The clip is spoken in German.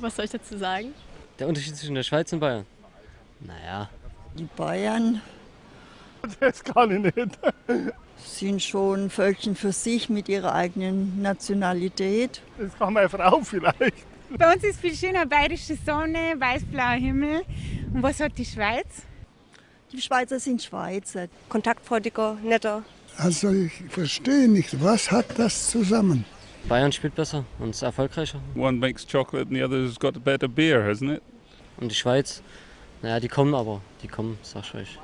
Was soll ich dazu sagen? Der Unterschied zwischen der Schweiz und Bayern? Naja, Die Bayern Das kann ich nicht. sind schon ein Völkchen für sich mit ihrer eigenen Nationalität. Das kann meine Frau vielleicht. Bei uns ist viel schöner bayerische Sonne, weiß-blauer Himmel. Und was hat die Schweiz? Die Schweizer sind Schweizer. kontaktfreudiger, netter. Also ich verstehe nicht, was hat das zusammen? Bayern spielt besser und ist erfolgreicher. One makes chocolate and the other's got a better beer, hasn't it? Und die Schweiz, naja, die kommen aber, die kommen, sag ich euch.